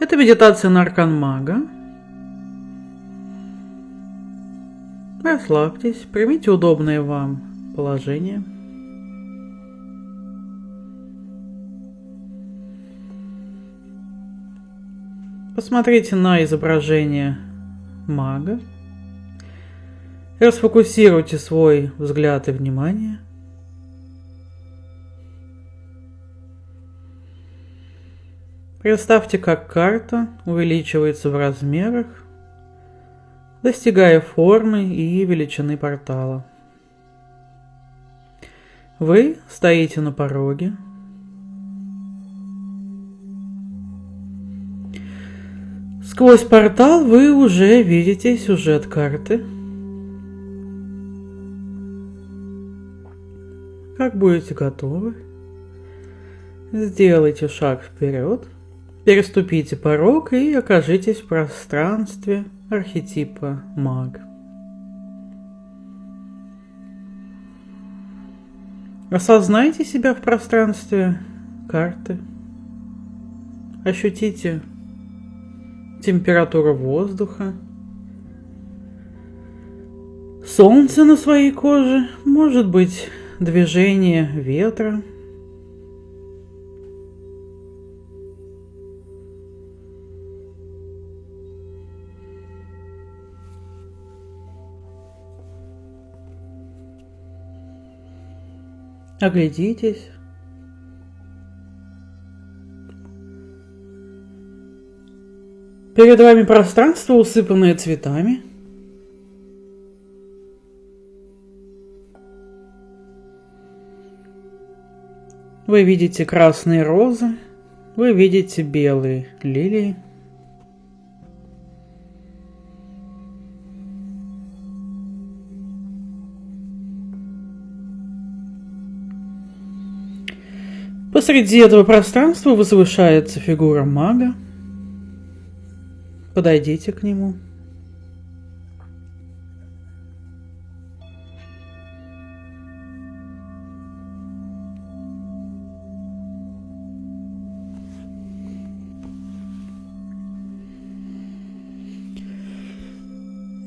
Это медитация на аркан мага. Расслабьтесь, примите удобное вам положение. Посмотрите на изображение мага. Расфокусируйте свой взгляд и внимание. Представьте, как карта увеличивается в размерах, достигая формы и величины портала. Вы стоите на пороге. Сквозь портал вы уже видите сюжет карты. Как будете готовы, сделайте шаг вперед – Переступите порог и окажитесь в пространстве архетипа маг. Осознайте себя в пространстве карты. Ощутите температуру воздуха. Солнце на своей коже, может быть движение ветра – Оглядитесь. Перед вами пространство, усыпанное цветами. Вы видите красные розы, вы видите белые лилии. Посреди этого пространства возвышается фигура мага. Подойдите к нему.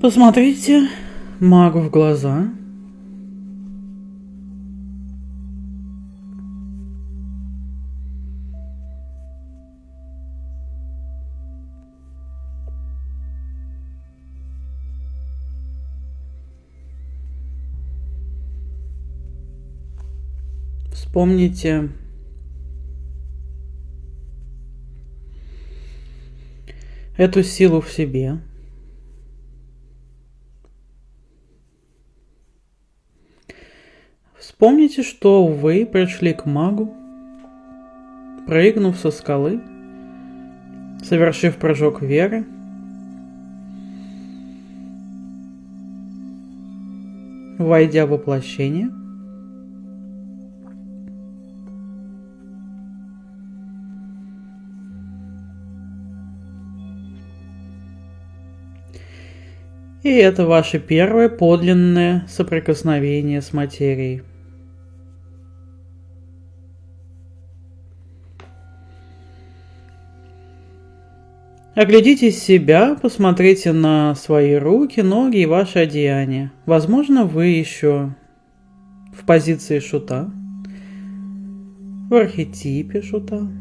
Посмотрите магу в глаза – Вспомните эту силу в себе. Вспомните, что вы пришли к магу, прыгнув со скалы, совершив прыжок веры, войдя в воплощение – И это ваше первое подлинное соприкосновение с материей. Оглядите себя, посмотрите на свои руки, ноги и ваши одеяния. Возможно, вы еще в позиции шута, в архетипе шута.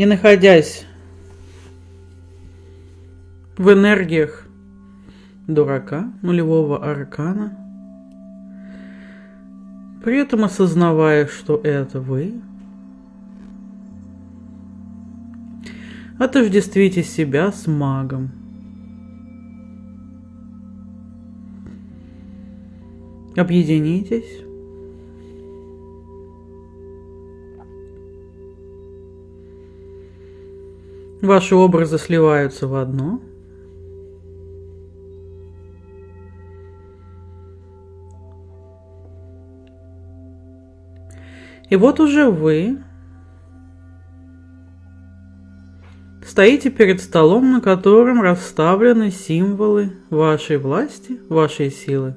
Не находясь в энергиях дурака, нулевого аркана, при этом осознавая, что это вы, отождествите себя с магом. Объединитесь Ваши образы сливаются в одно. И вот уже вы стоите перед столом, на котором расставлены символы вашей власти, вашей силы.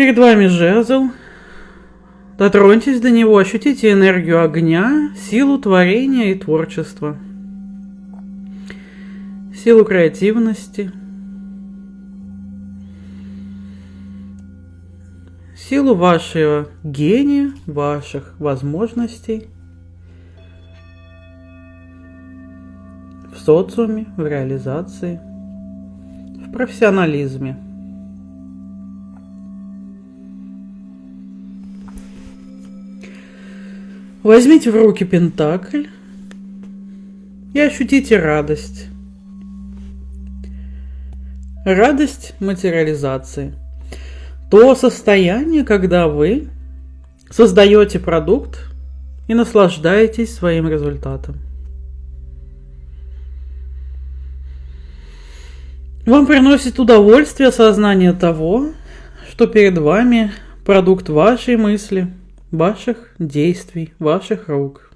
Перед вами жезл. Дотроньтесь до него, ощутите энергию огня, силу творения и творчества, силу креативности, силу вашего гения, ваших возможностей. В социуме, в реализации, в профессионализме – Возьмите в руки пентакль и ощутите радость. Радость материализации. То состояние, когда вы создаете продукт и наслаждаетесь своим результатом. Вам приносит удовольствие осознание того, что перед вами продукт вашей мысли – ваших действий, ваших рук.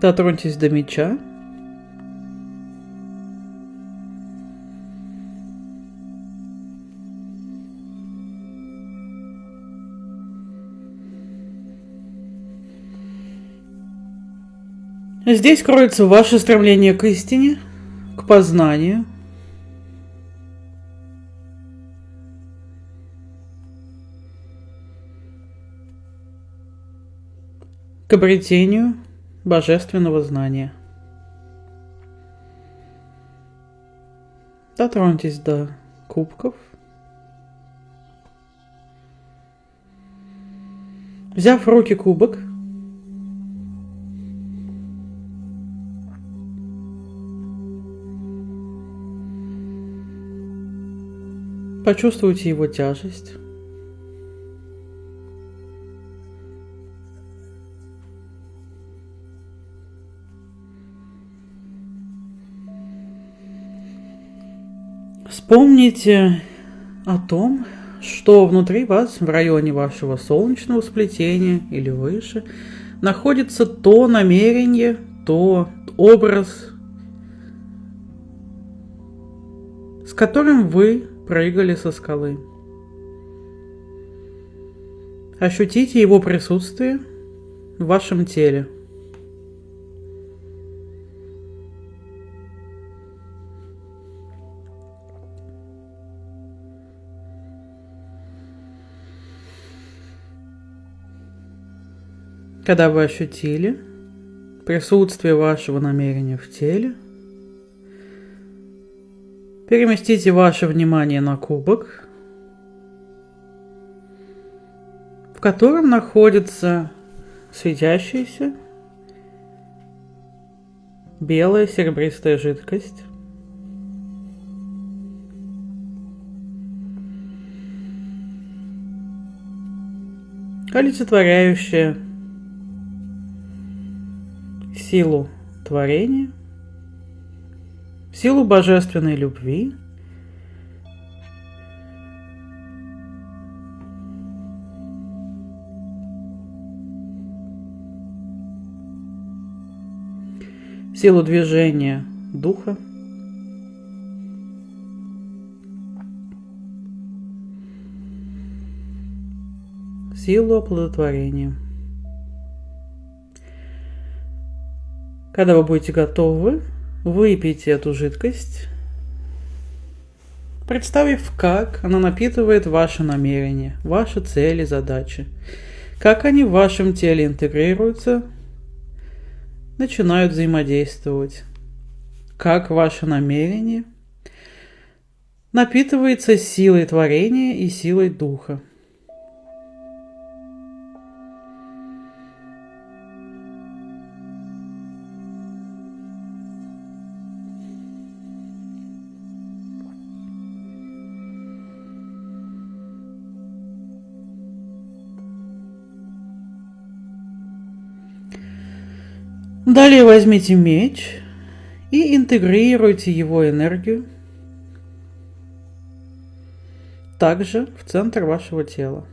Дотроньтесь до меча. Здесь кроется ваше стремление к истине, к познанию – к обретению божественного знания. Дотроньтесь до кубков. Взяв в руки кубок, почувствуйте его тяжесть. Вспомните о том, что внутри вас, в районе вашего солнечного сплетения или выше, находится то намерение, то образ, с которым вы прыгали со скалы. Ощутите его присутствие в вашем теле – Когда вы ощутили присутствие вашего намерения в теле, переместите ваше внимание на кубок, в котором находится светящаяся белая серебристая жидкость. олицетворяющая силу творения, силу божественной любви, силу движения духа, силу оплодотворения. Когда вы будете готовы, выпейте эту жидкость, представив, как она напитывает ваши намерения, ваши цели, задачи, как они в вашем теле интегрируются, начинают взаимодействовать, как ваше намерение напитывается силой творения и силой духа. Далее возьмите меч и интегрируйте его энергию также в центр вашего тела.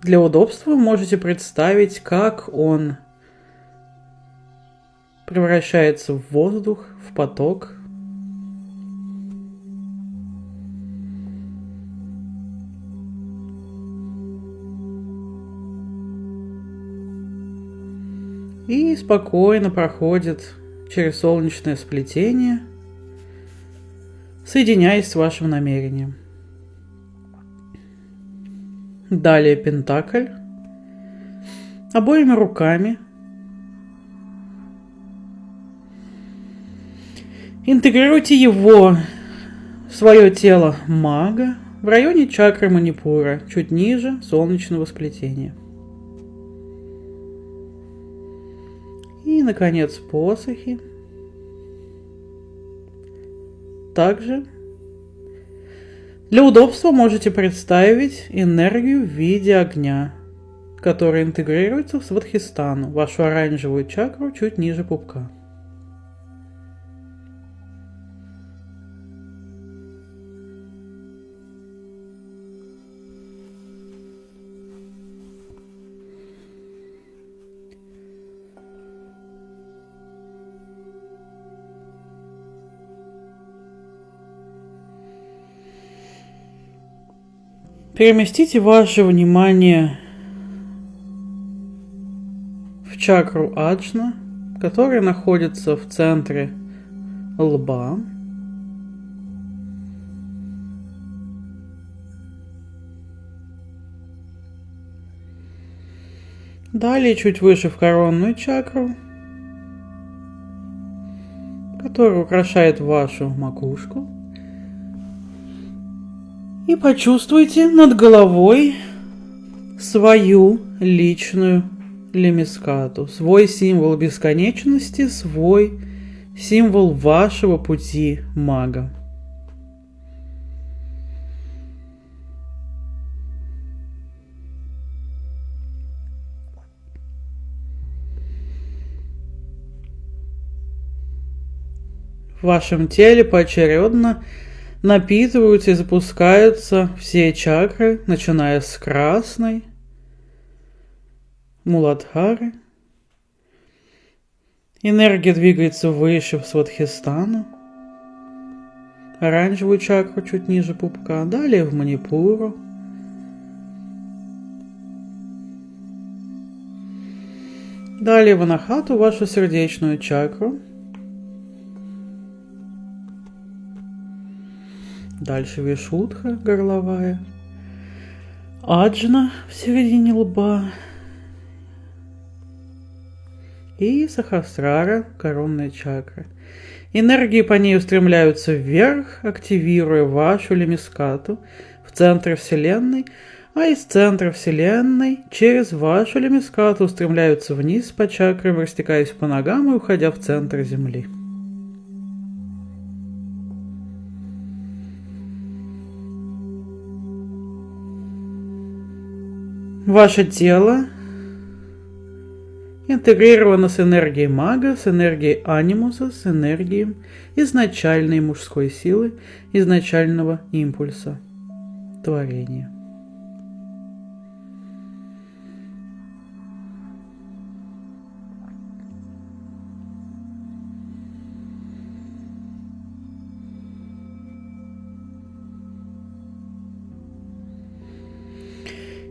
Для удобства можете представить, как он превращается в воздух, в поток. Спокойно проходит через солнечное сплетение, соединяясь с вашим намерением. Далее пентакль. Обоими руками интегрируйте его в свое тело мага в районе чакры манипура, чуть ниже солнечного сплетения. Наконец, посохи. Также для удобства можете представить энергию в виде огня, которая интегрируется в Сватхистану, вашу оранжевую чакру чуть ниже пупка. Переместите ваше внимание в чакру Аджна, которая находится в центре лба. Далее чуть выше в коронную чакру, которая украшает вашу макушку. И почувствуйте над головой свою личную лемискату, свой символ бесконечности, свой символ вашего пути мага. В вашем теле поочередно напитываются и запускаются все чакры, начиная с красной, Муладхары. Энергия двигается выше в Сватхистану. Оранжевую чакру чуть ниже пупка, далее в Манипуру. Далее в Анахату, вашу сердечную чакру – Дальше Вишудха горловая. Аджна в середине лба. И Сахасрара, коронная чакра. Энергии по ней устремляются вверх, активируя вашу лемискату в центре Вселенной, а из центра Вселенной через вашу лемискату устремляются вниз по чакрам, растекаясь по ногам и уходя в центр Земли. Ваше тело интегрировано с энергией мага, с энергией анимуса, с энергией изначальной мужской силы, изначального импульса творения.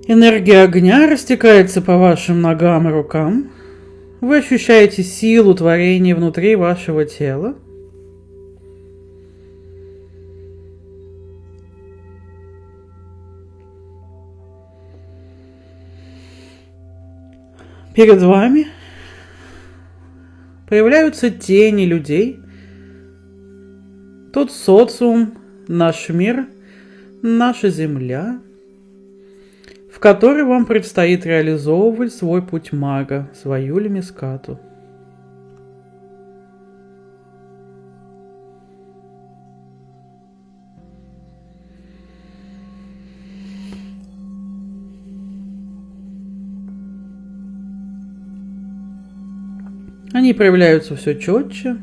Энергия огня растекается по вашим ногам и рукам. Вы ощущаете силу творения внутри вашего тела. Перед вами появляются тени людей, тот социум, наш мир, наша земля – в которой вам предстоит реализовывать свой путь мага, свою лемискату. Они проявляются все четче.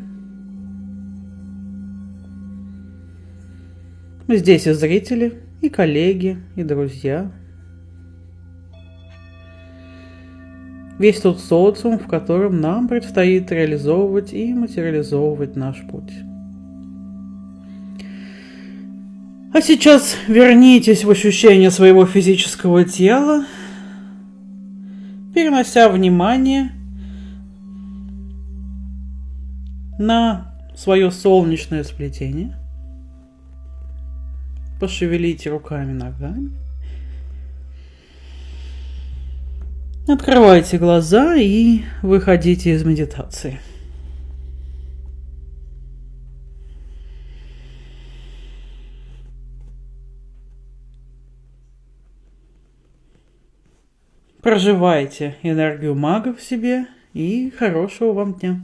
Здесь и зрители, и коллеги, и друзья – Весь тот социум, в котором нам предстоит реализовывать и материализовывать наш путь. А сейчас вернитесь в ощущение своего физического тела, перенося внимание на свое солнечное сплетение. Пошевелите руками, ногами. Открывайте глаза и выходите из медитации. Проживайте энергию мага в себе и хорошего вам дня.